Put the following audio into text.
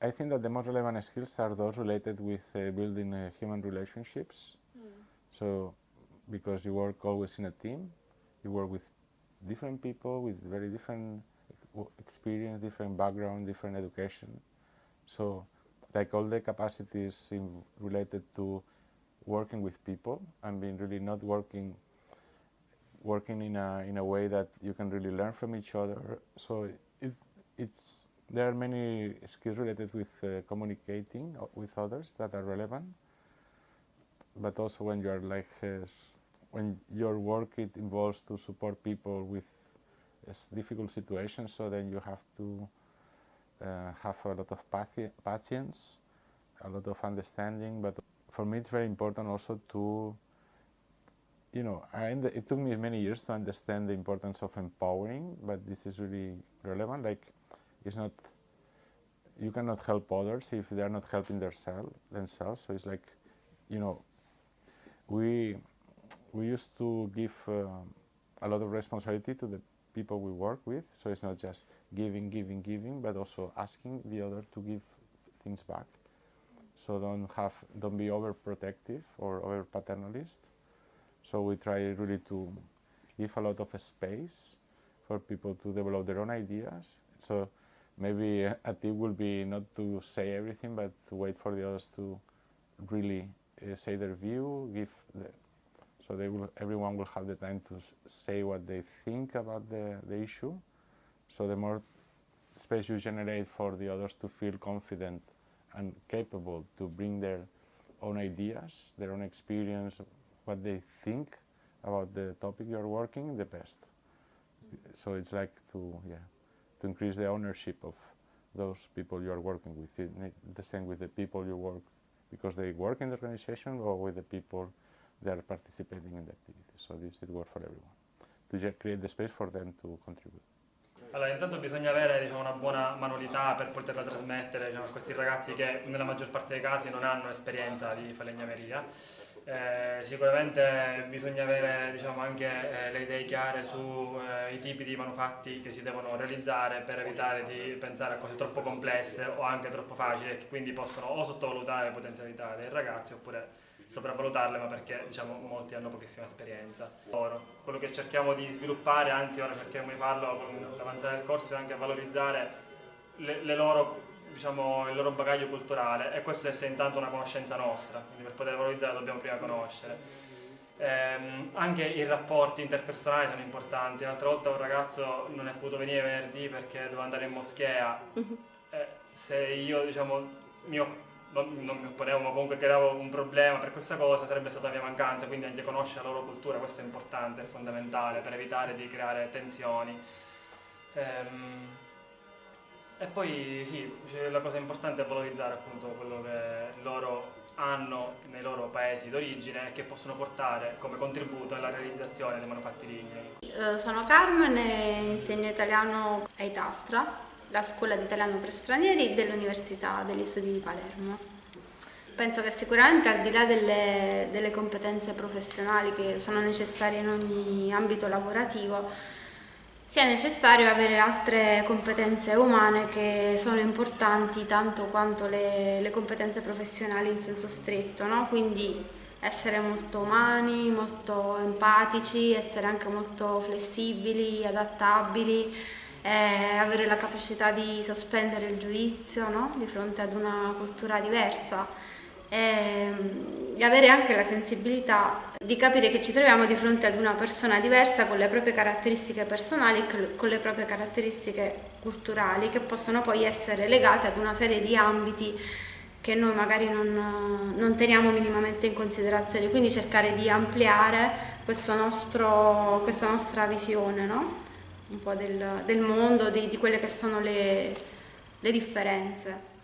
I think that the most relevant skills are those related with uh, building uh, human relationships. Mm. So, because you work always in a team, you work with different people with very different experience, different background, different education. So, like all the capacities related to working with people and being really not working working in a in a way that you can really learn from each other. So it, it's there are many skills related with uh, communicating with others that are relevant, but also when you are like uh, when your work it involves to support people with uh, difficult situations, so then you have to uh, have a lot of patience, a lot of understanding, but for me it's very important also to you know, it took me many years to understand the importance of empowering, but this is really relevant. Like, it's not, you cannot help others if they are not helping themselves. themselves. So it's like, you know, we, we used to give uh, a lot of responsibility to the people we work with. So it's not just giving, giving, giving, but also asking the other to give things back. So don't have, don't be overprotective or over paternalist so we try really to give a lot of space for people to develop their own ideas. So maybe a tip will be not to say everything, but to wait for the others to really uh, say their view, give the, so they will, everyone will have the time to say what they think about the, the issue. So the more space you generate for the others to feel confident and capable to bring their own ideas, their own experience, what they think about the topic you're working, the best. So it's like to, yeah, to increase the ownership of those people you are working with. It, the same with the people you work because they work in the organization or with the people that are participating in the activity. So this it works for everyone. To create the space for them to contribute. Allora, intanto bisogna avere diciamo, una buona manualità per poterla trasmettere diciamo, a questi ragazzi che nella maggior parte dei casi non hanno esperienza di falegnameria eh, sicuramente bisogna avere diciamo, anche eh, le idee chiare sui eh, tipi di manufatti che si devono realizzare per evitare di pensare a cose troppo complesse o anche troppo facili che quindi possono o sottovalutare le potenzialità dei ragazzi oppure sopravvalutarle ma perché diciamo, molti hanno pochissima esperienza. Quello che cerchiamo di sviluppare, anzi ora cercheremo di farlo con l'avanzare del corso, è anche valorizzare le, le loro diciamo, il loro bagaglio culturale e questo è intanto una conoscenza nostra, quindi per poter valorizzare dobbiamo prima conoscere. Ehm, anche i rapporti interpersonali sono importanti, l'altra volta un ragazzo non è potuto venire venerdì perché doveva andare in moschea, eh, se io diciamo, mio, non, non, mi opponevo ma comunque creavo un problema per questa cosa sarebbe stata la mia mancanza, quindi anche conoscere la loro cultura, questo è importante, è fondamentale per evitare di creare tensioni. Ehm, e poi sì, la cosa importante è valorizzare appunto quello che loro hanno nei loro paesi d'origine e che possono portare come contributo alla realizzazione dei manufatti lignei. Eh, sono Carmen e insegno italiano a Itastra, la scuola di italiano per stranieri dell'Università degli Studi di Palermo. Penso che sicuramente al di là delle, delle competenze professionali che sono necessarie in ogni ambito lavorativo, sia necessario avere altre competenze umane che sono importanti tanto quanto le, le competenze professionali in senso stretto, no? quindi essere molto umani, molto empatici, essere anche molto flessibili, adattabili, eh, avere la capacità di sospendere il giudizio no? di fronte ad una cultura diversa e, e avere anche la sensibilità di capire che ci troviamo di fronte ad una persona diversa con le proprie caratteristiche personali e con le proprie caratteristiche culturali che possono poi essere legate ad una serie di ambiti che noi magari non, non teniamo minimamente in considerazione, quindi cercare di ampliare nostro, questa nostra visione no? un po' del, del mondo, di, di, quelle che sono le, le differenze.